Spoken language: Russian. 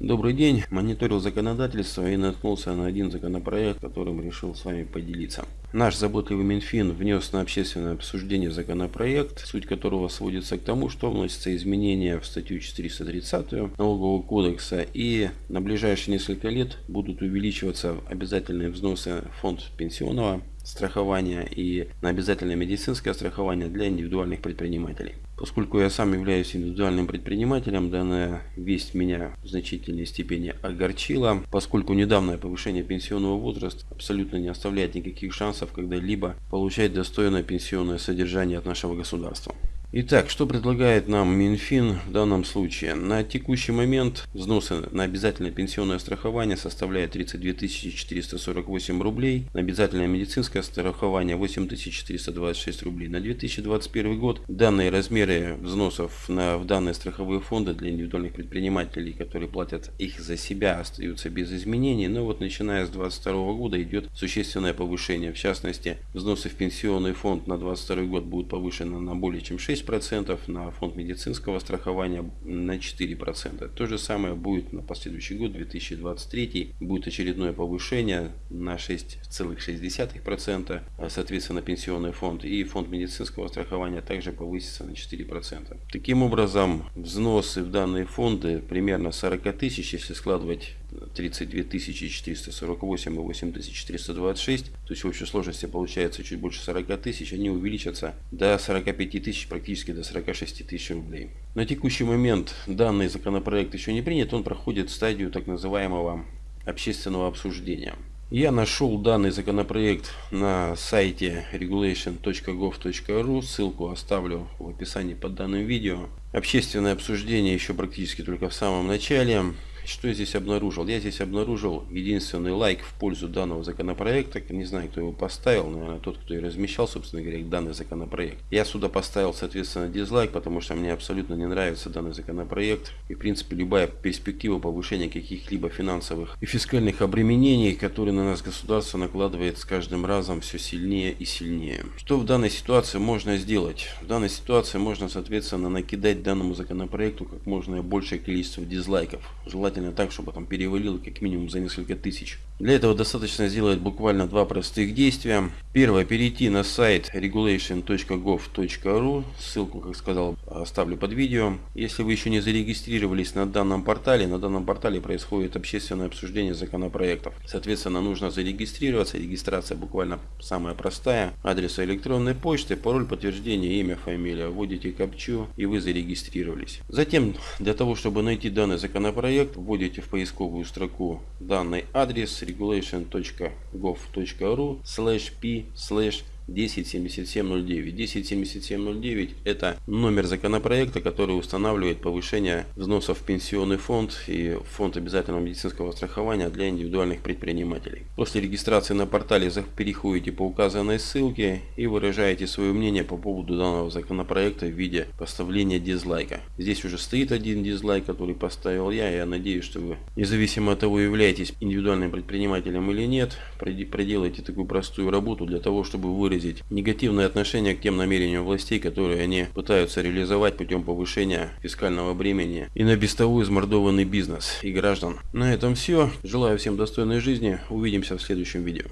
Добрый день. Мониторил законодательство и наткнулся на один законопроект, которым решил с вами поделиться. Наш заботливый Минфин внес на общественное обсуждение законопроект, суть которого сводится к тому, что вносятся изменения в статью 430 налогового кодекса и на ближайшие несколько лет будут увеличиваться обязательные взносы в фонд пенсионного страхования и на обязательное медицинское страхование для индивидуальных предпринимателей. Поскольку я сам являюсь индивидуальным предпринимателем, данная весть меня в значительной степени огорчила, поскольку недавнее повышение пенсионного возраста абсолютно не оставляет никаких шансов когда-либо получать достойное пенсионное содержание от нашего государства. Итак, что предлагает нам Минфин в данном случае? На текущий момент взносы на обязательное пенсионное страхование составляют 32 448 рублей, на обязательное медицинское страхование 8 426 рублей. На 2021 год данные размеры взносов на, в данные страховые фонды для индивидуальных предпринимателей, которые платят их за себя, остаются без изменений, но вот начиная с 2022 года идет существенное повышение. В частности, взносы в пенсионный фонд на 2022 год будут повышены на более чем 6 6%, на фонд медицинского страхования на 4%. То же самое будет на последующий год, 2023, будет очередное повышение на 6,6%, соответственно пенсионный фонд и фонд медицинского страхования также повысится на 4%. Таким образом, взносы в данные фонды примерно 40 тысяч, если складывать 32 448 и 8 426, то есть в общей сложности получается чуть больше 40 тысяч, они увеличатся до 45 тысяч, практически до 46 тысяч рублей. На текущий момент данный законопроект еще не принят, он проходит стадию так называемого общественного обсуждения. Я нашел данный законопроект на сайте regulation.gov.ru, ссылку оставлю в описании под данным видео. Общественное обсуждение еще практически только в самом начале. Что я здесь обнаружил? Я здесь обнаружил единственный лайк в пользу данного законопроекта. Не знаю, кто его поставил, наверное, тот, кто и размещал, собственно говоря, данный законопроект. Я сюда поставил, соответственно, дизлайк, потому что мне абсолютно не нравится данный законопроект. И, в принципе, любая перспектива повышения каких-либо финансовых и фискальных обременений, которые на нас государство накладывает с каждым разом все сильнее и сильнее. Что в данной ситуации можно сделать? В данной ситуации можно, соответственно, накидать данному законопроекту как можно большее количество дизлайков. Желательно желательно так, чтобы там перевалило как минимум за несколько тысяч. Для этого достаточно сделать буквально два простых действия. Первое, перейти на сайт regulation.gov.ru, ссылку, как сказал, оставлю под видео. Если вы еще не зарегистрировались на данном портале, на данном портале происходит общественное обсуждение законопроектов. Соответственно, нужно зарегистрироваться. Регистрация буквально самая простая. Адрес электронной почты, пароль подтверждения, имя, фамилия. Вводите капчу и вы зарегистрировались. Затем, для того, чтобы найти данный законопроект, вводите в поисковую строку данный адрес regulation.gov.ru slash p slash 107709. 107709 это номер законопроекта, который устанавливает повышение взносов в пенсионный фонд и фонд обязательного медицинского страхования для индивидуальных предпринимателей. После регистрации на портале переходите по указанной ссылке и выражаете свое мнение по поводу данного законопроекта в виде поставления дизлайка. Здесь уже стоит один дизлайк, который поставил я. Я надеюсь, что вы, независимо от того, являетесь индивидуальным предпринимателем или нет, проделайте такую простую работу для того, чтобы выразить выразить негативное отношение к тем намерениям властей, которые они пытаются реализовать путем повышения фискального бремени и на без того измордованный бизнес и граждан. На этом все. Желаю всем достойной жизни. Увидимся в следующем видео.